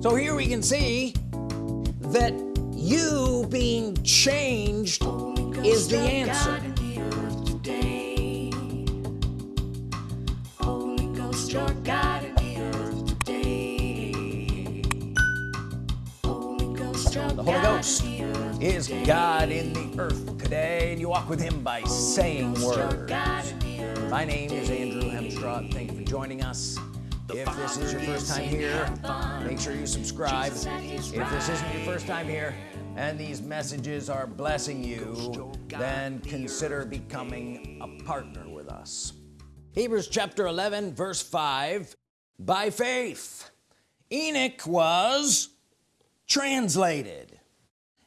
so here we can see that you being changed is the answer. The Holy Ghost is God in the earth today and you walk with him by saying words. My name is Andrew Hemstraw thank you for joining us if this is your first time here make sure you subscribe. If this isn't your first time here and these messages are blessing you then consider becoming a partner with us. Hebrews chapter 11 verse 5 by faith Enoch was translated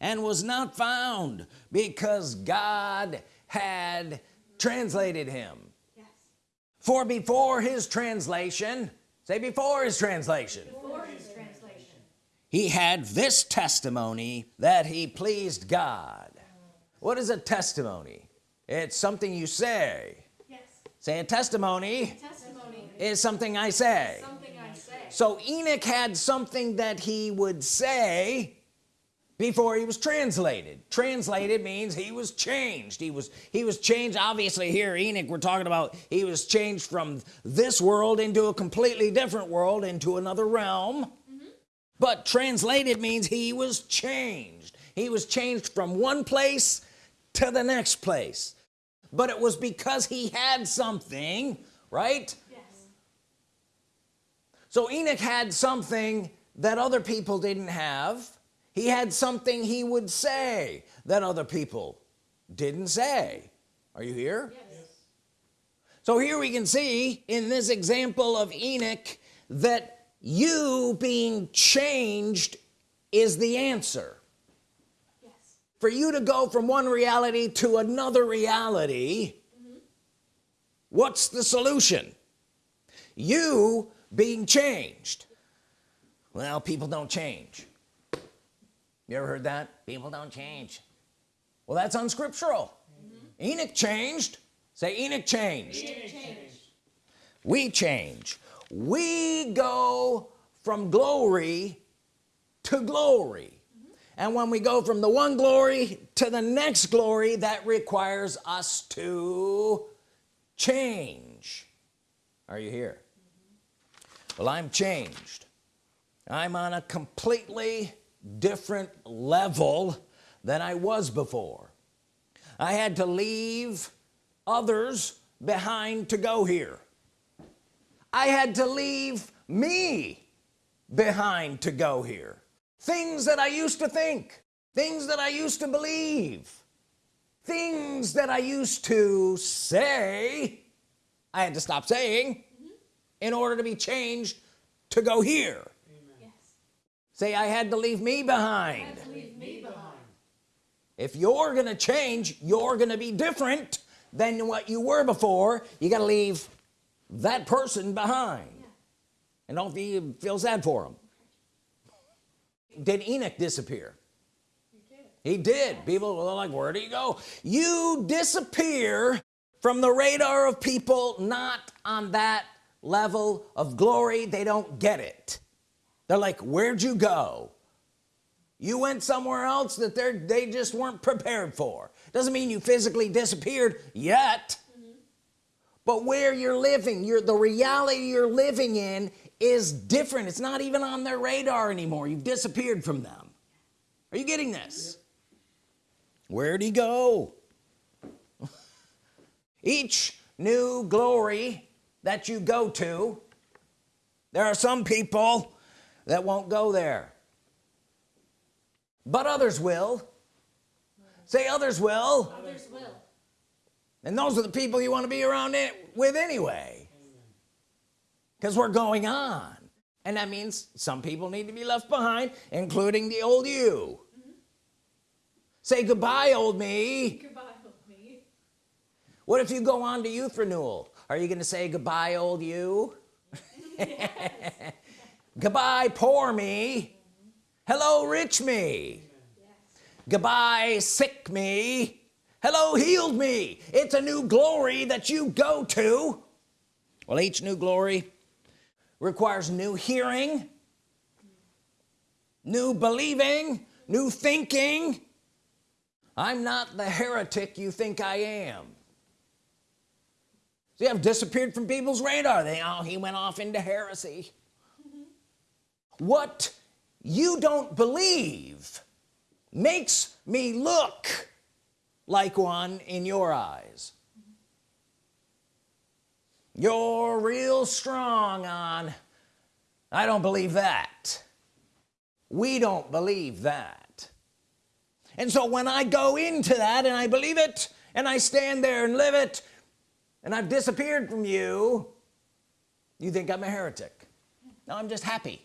and was not found because God had translated him. Yes. for before his translation say before his translation before his translation he had this testimony that he pleased God what is a testimony it's something you say yes. say a testimony, testimony. is something I say. something I say so Enoch had something that he would say before he was translated. Translated means he was changed. He was he was changed. Obviously here Enoch we're talking about he was changed from this world into a completely different world into another realm. Mm -hmm. but translated means he was changed. He was changed from one place to the next place. But it was because he had something right? Yes. so Enoch had something that other people didn't have he had something he would say that other people didn't say. Are you here? Yes. so here we can see in this example of Enoch that you being changed is the answer. Yes. for you to go from one reality to another reality mm -hmm. what's the solution? You being changed. Well people don't change you ever heard that? People don't change. Well that's unscriptural. Mm -hmm. Enoch changed. Say Enoch changed. Enoch changed. We change. We go from glory to glory. Mm -hmm. and when we go from the one glory to the next glory that requires us to change. Are you here? Mm -hmm. well I'm changed. I'm on a completely different level than I was before. I had to leave others behind to go here. I had to leave me behind to go here. Things that I used to think things that I used to believe things that I used to say I had to stop saying mm -hmm. in order to be changed to go here say I had to leave me behind, leave me behind. if you're gonna change you're gonna be different than what you were before you got to leave that person behind yeah. and don't feel, feel sad for him did Enoch disappear he did, he did. Yes. people were like where do you go you disappear from the radar of people not on that level of glory they don't get it they're like where'd you go? You went somewhere else that they're they just weren't prepared for. Doesn't mean you physically disappeared yet. Mm -hmm. but where you're living you're the reality you're living in is different. It's not even on their radar anymore. You've disappeared from them. Are you getting this? Where'd he go? Each new glory that you go to there are some people that won't go there. But others will. Say others will. Others will. And those are the people you want to be around it with anyway. Because we're going on. And that means some people need to be left behind including the old you. Mm -hmm. say goodbye old me. Goodbye old me. What if you go on to youth renewal? Are you gonna say goodbye old you? Yes goodbye poor me. Hello rich me. Goodbye sick me. Hello healed me. It's a new glory that you go to. Well each new glory requires new hearing new believing new thinking. I'm not the heretic you think I am. See I've disappeared from people's radar. They oh he went off into heresy what you don't believe makes me look like one in your eyes. You're real strong on I don't believe that. We don't believe that. And so when I go into that and I believe it and I stand there and live it and I've disappeared from you you think I'm a heretic. No I'm just happy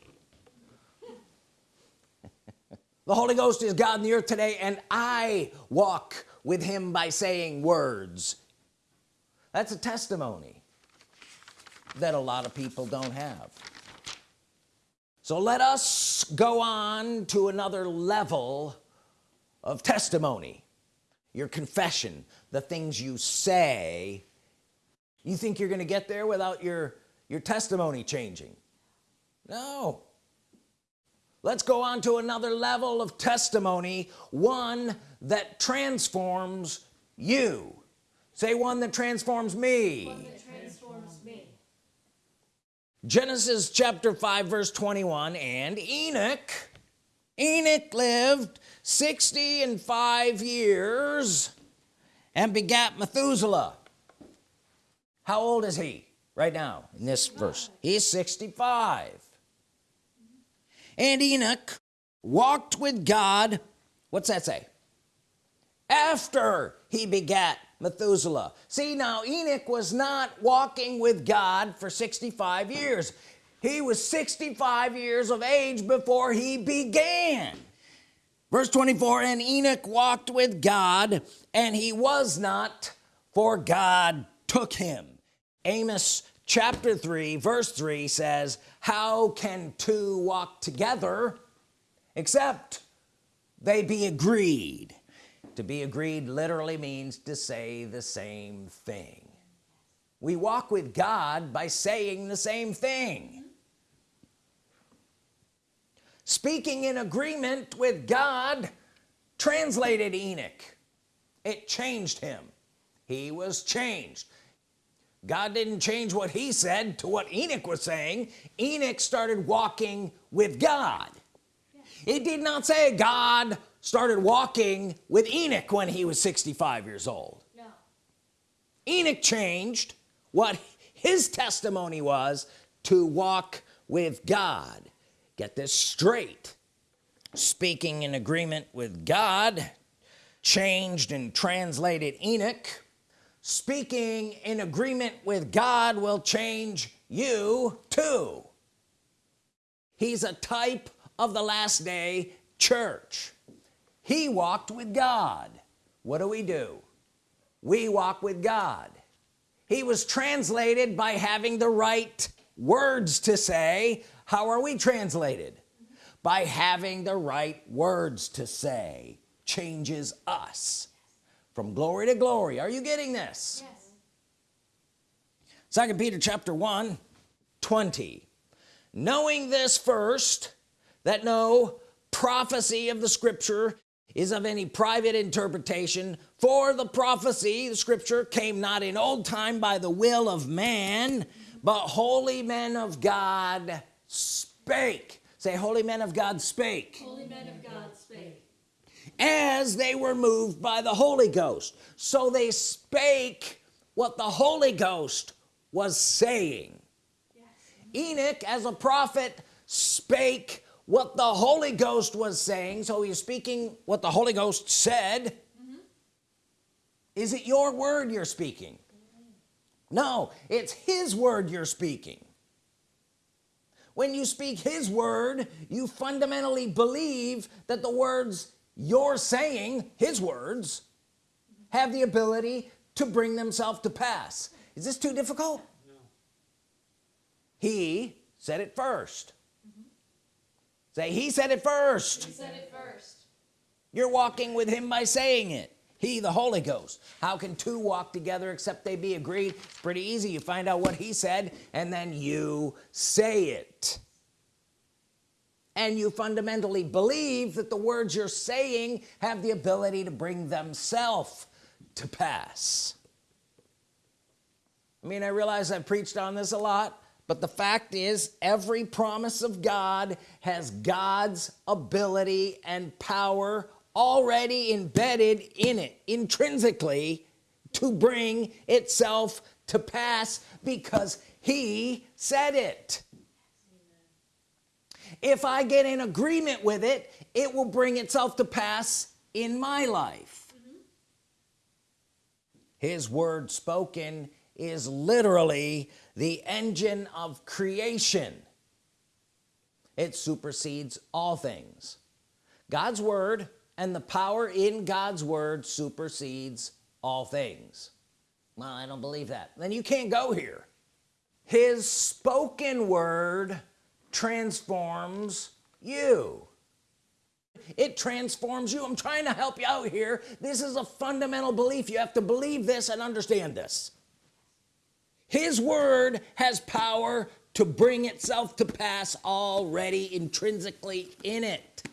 the Holy Ghost is God in the earth today and I walk with him by saying words. That's a testimony that a lot of people don't have. So let us go on to another level of testimony. Your confession the things you say. You think you're gonna get there without your your testimony changing? No let's go on to another level of testimony one that transforms you. Say one that transforms me, that transforms me. Genesis chapter 5 verse 21 and Enoch Enoch lived 60 and 5 years and begat Methuselah. How old is he right now in this verse? He's 65 and Enoch walked with God what's that say? After he begat Methuselah. See now Enoch was not walking with God for 65 years. He was 65 years of age before he began. Verse 24 and Enoch walked with God and he was not for God took him. Amos chapter 3 verse 3 says how can two walk together except they be agreed? To be agreed literally means to say the same thing. We walk with God by saying the same thing. Speaking in agreement with God translated Enoch. It changed him. He was changed God didn't change what he said to what Enoch was saying. Enoch started walking with God. It did not say God started walking with Enoch when he was 65 years old. No. Enoch changed what his testimony was to walk with God. Get this straight. Speaking in agreement with God changed and translated Enoch speaking in agreement with God will change you too. He's a type of the last day church. He walked with God. What do we do? We walk with God. He was translated by having the right words to say. How are we translated? By having the right words to say. Changes us from glory to glory are you getting this Yes. second Peter chapter 1 20 knowing this first that no prophecy of the scripture is of any private interpretation for the prophecy the scripture came not in old time by the will of man but holy men of God spake say holy men of God spake Holy men of God spake. As they were moved by the Holy Ghost. So they spake what the Holy Ghost was saying. Yes. Enoch as a prophet spake what the Holy Ghost was saying. So he's speaking what the Holy Ghost said. Mm-hmm. Is it your word you're speaking? Mm-hmm. No it's his word you're speaking. When you speak his word you fundamentally believe that the words you're saying his words have the ability to bring themselves to pass. Is this too difficult? No. he said it 1st say he said it first. He said it first. you're walking with him by saying it. He the Holy Ghost. How can two walk together except they be agreed? It's pretty easy. You find out what he said and then you say it and you fundamentally believe that the words you're saying have the ability to bring themselves to pass. I mean I realize I've preached on this a lot but the fact is every promise of God has God's ability and power already embedded in it intrinsically to bring itself to pass because he said it if I get in agreement with it it will bring itself to pass in my life. His word spoken is literally the engine of creation. It supersedes all things. God's Word and the power in God's Word supersedes all things. Well I don't believe that. Then you can't go here. His spoken word transforms you. It transforms you. I'm trying to help you out here. This is a fundamental belief. You have to believe this and understand this. His word has power to bring itself to pass already intrinsically in it.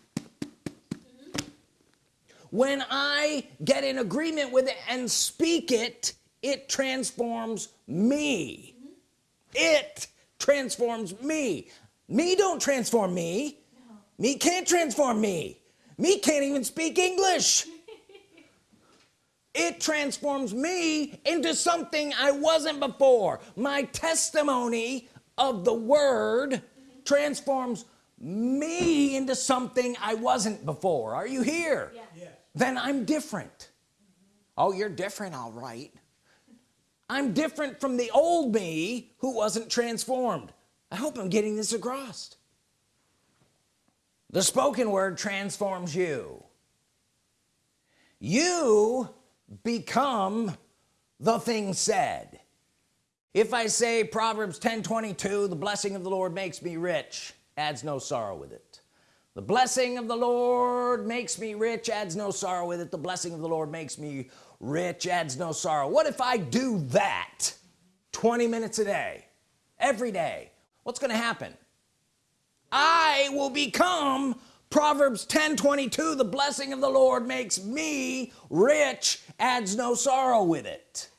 When I get in agreement with it and speak it it transforms me. It transforms me me don't transform me. Me can't transform me. Me can't even speak English. It transforms me into something I wasn't before. My testimony of the word transforms me into something I wasn't before. Are you here? Yes. Yes. then I'm different. Mm-hmm. Oh you're different all right. I'm different from the old me who wasn't transformed I hope I'm getting this across. The spoken word transforms you. You become the thing said. If I say Proverbs 10 22 the blessing of the Lord makes me rich adds no sorrow with it. The blessing of the Lord makes me rich adds no sorrow with it. The blessing of the Lord makes me rich adds no sorrow. What if I do that 20 minutes a day every day what's gonna happen? I will become Proverbs 10 22 the blessing of the Lord makes me rich adds no sorrow with it.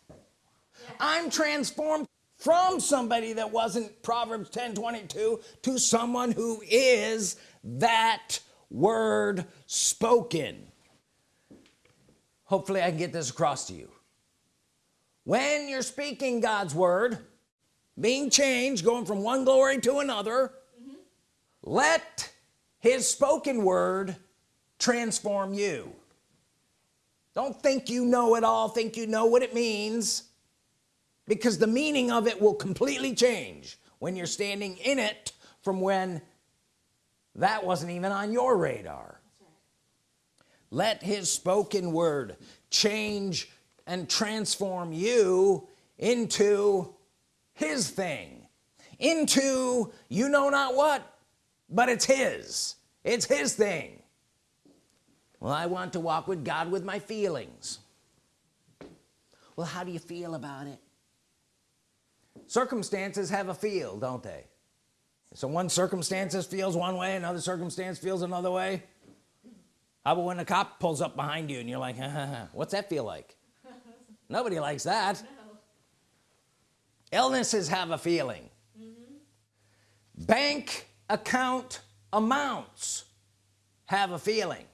I'm transformed from somebody that wasn't Proverbs 10 22 to someone who is that word spoken. Hopefully I can get this across to you. When you're speaking God's Word being changed going from one glory to another let his spoken word transform you. Don't think you know it all think you know what it means because the meaning of it will completely change when you're standing in it from when that wasn't even on your radar. Let his spoken word change and transform you into his thing into you know not what but it's his. It's his thing. Well I want to walk with God with my feelings. Well how do you feel about it? Circumstances have a feel don't they? So one circumstances feels one way another circumstance feels another way. How about when a cop pulls up behind you and you're like what's that feel like? Nobody likes that. Illnesses have a feeling. Mm-hmm. Bank account amounts have a feeling.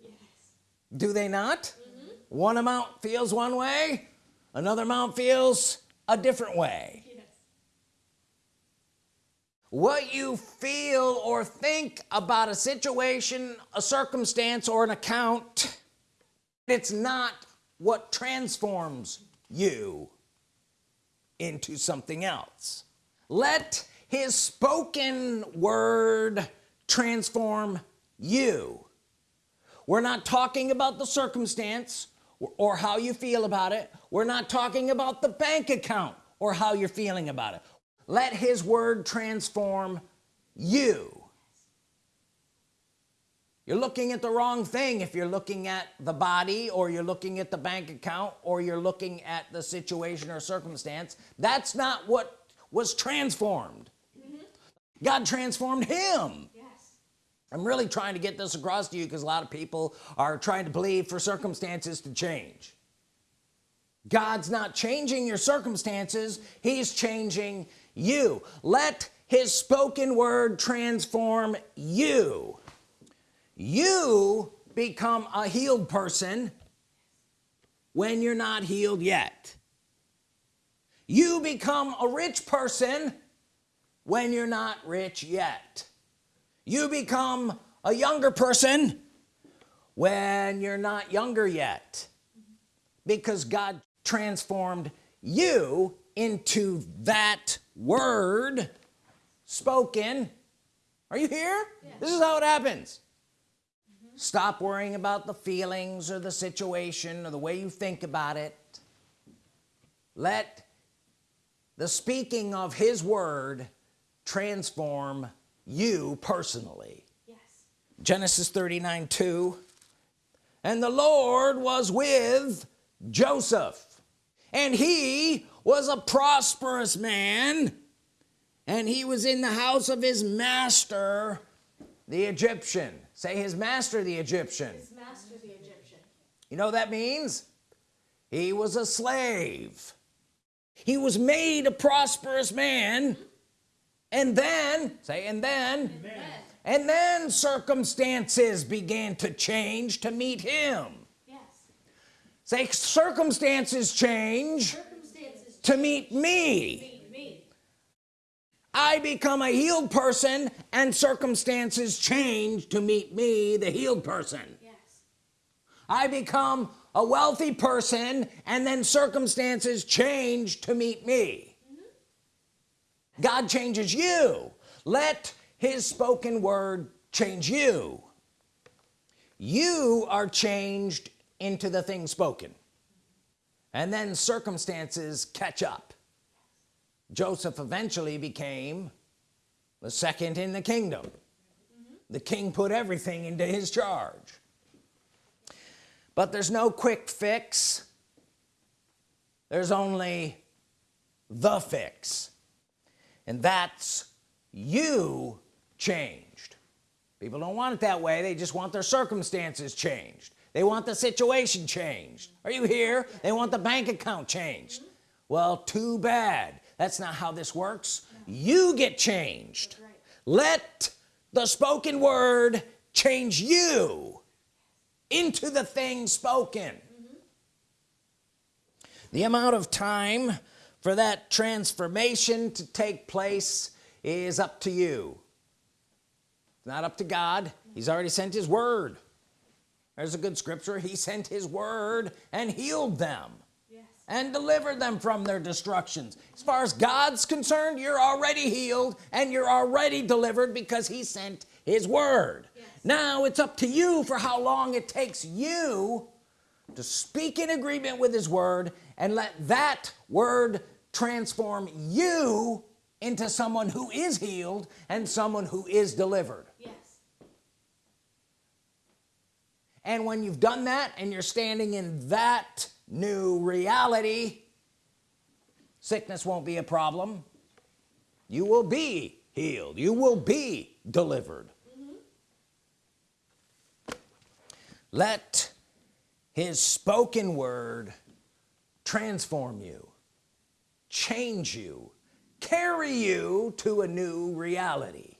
Yes. do they not? Mm-hmm. One amount feels one way another amount feels a different way. Yes. what you feel or think about a situation a circumstance or an account it's not what transforms you into something else. Let his spoken word transform you. We're not talking about the circumstance or, how you feel about it. We're not talking about the bank account or how you're feeling about it. Let his word transform you you're looking at the wrong thing if you're looking at the body or you're looking at the bank account or you're looking at the situation or circumstance. That's not what was transformed. Mm-hmm. God transformed him. Yes. I'm really trying to get this across to you because a lot of people are trying to believe for circumstances to change. God's not changing your circumstances. He's changing you. Let his spoken word transform you you become a healed person when you're not healed yet. You become a rich person when you're not rich yet. You become a younger person when you're not younger yet. Because God transformed you into that word spoken. Are you here? This is how it happens stop worrying about the feelings or the situation or the way you think about it. Let the speaking of his word transform you personally. Yes. Genesis 39 2 and the Lord was with Joseph and he was a prosperous man and he was in the house of his master the Egyptian say his master the Egyptian His master the Egyptian. you know what that means he was a slave he was made a prosperous man and then say and then Amen. and then circumstances began to change to meet him Yes. say circumstances change Circumstances change. to meet me meet me. I become a healed person and circumstances change to meet me the healed person. Yes. I become a wealthy person and then circumstances change to meet me. Mhm. God changes you. Let his spoken word change you. You are changed into the thing spoken. And then circumstances catch up Joseph eventually became the second in the kingdom. The king put everything into his charge. But there's no quick fix. There's only the fix. And that's you changed. People don't want it that way. They just want their circumstances changed. They want the situation changed. Are you here? They want the bank account changed. Well too bad that's not how this works. You get changed. Right. let the spoken word change you into the thing spoken. Mm-hmm. The amount of time for that transformation to take place is up to you. It's not up to God. He's already sent his word. There's a good scripture. He sent his word and healed them. And deliver them from their destructions as far as God's concerned you're already healed and you're already delivered because he sent his word Yes. now it's up to you for how long it takes you to speak in agreement with his word and let that word transform you into someone who is healed and someone who is delivered Yes. and when you've done that and you're standing in that new reality sickness won't be a problem. You will be healed. You will be delivered. Mm-hmm. Let his spoken word transform you change you carry you to a new reality.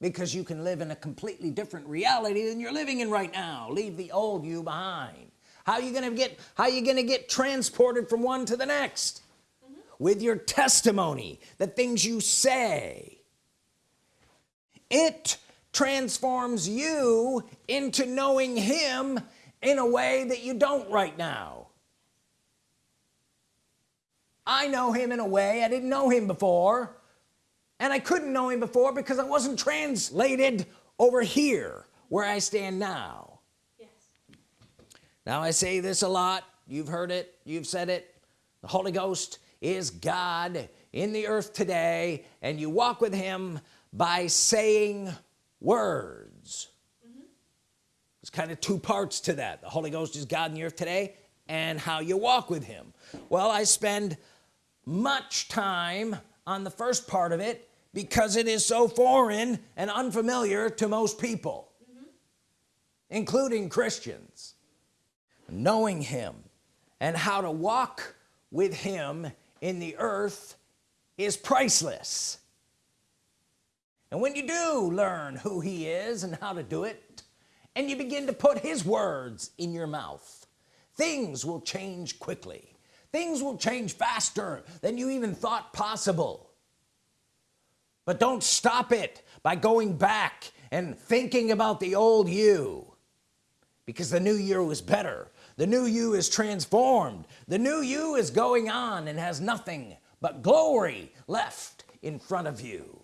Because you can live in a completely different reality than you're living in right now. Leave the old you behind how are you gonna get how are you gonna get transported from one to the next? With your testimony the things you say. It transforms you into knowing him in a way that you don't right now. I know him in a way I didn't know him before and I couldn't know him before because I wasn't translated over here where I stand now. Now I say this a lot. You've heard it. You've said it. The Holy Ghost is God in the earth today and you walk with him by saying words. Mm-hmm. There's kind of two parts to that. The Holy Ghost is God in the earth today and how you walk with him. Well I spend much time on the first part of it because it is so foreign and unfamiliar to most people mm-hmm. including Christians knowing him and how to walk with him in the earth is priceless. And when you do learn who he is and how to do it and you begin to put his words in your mouth things will change quickly. Things will change faster than you even thought possible. But don't stop it by going back and thinking about the old you because the new year was better the new you is transformed. The new you is going on and has nothing but glory left in front of you.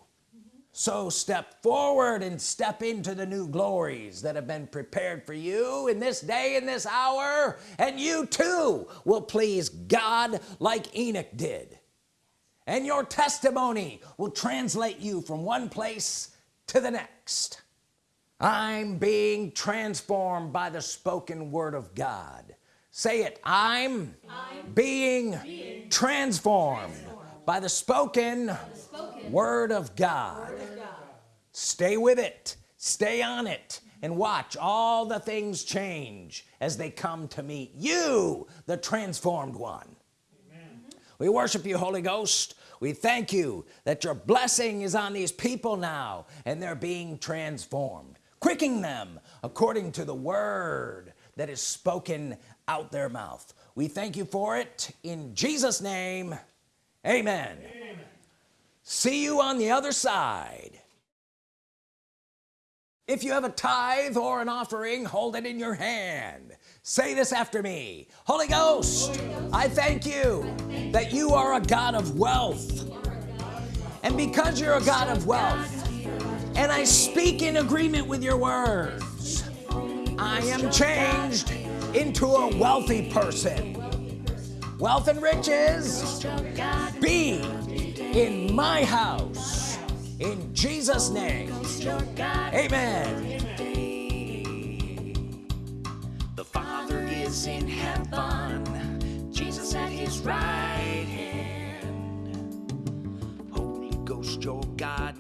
So step forward and step into the new glories that have been prepared for you in this day in this hour and you too will please God like Enoch did. And your testimony will translate you from one place to the next I'm being transformed by the spoken word of God. Say it I'm, being, transformed, by the spoken, word of God. Stay with it. Stay on it. And watch all the things change as they come to meet you the transformed one. We worship you Holy Ghost. We thank you that your blessing is on these people now and they're being transformed quicking them according to the word that is spoken out their mouth. We thank you for it in Jesus name. Amen, amen. see you on the other side. If you have a tithe or an offering hold it in your hand. Say this after me. Holy Ghost. I thank you that you are a God of wealth. And because you're a God of wealth and I speak in agreement with your words. I am changed into a wealthy person. Wealth and riches be in my house. In Jesus name. Amen. The Father is in heaven, Jesus at his right hand. Holy Ghost, your God